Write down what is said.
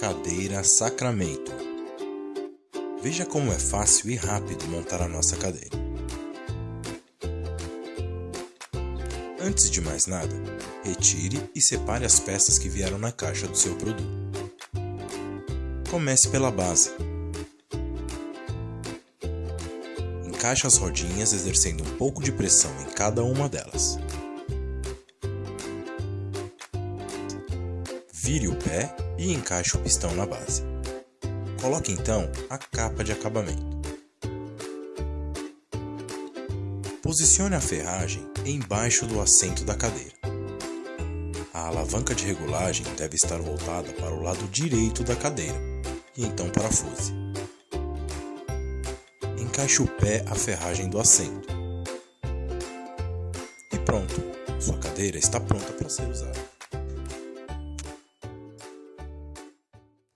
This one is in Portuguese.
Cadeira Sacramento. Veja como é fácil e rápido montar a nossa cadeira. Antes de mais nada, retire e separe as peças que vieram na caixa do seu produto. Comece pela base. Encaixe as rodinhas exercendo um pouco de pressão em cada uma delas. Vire o pé e encaixe o pistão na base. Coloque então a capa de acabamento. Posicione a ferragem embaixo do assento da cadeira. A alavanca de regulagem deve estar voltada para o lado direito da cadeira e então parafuse. Encaixe o pé à ferragem do assento. E pronto, sua cadeira está pronta para ser usada.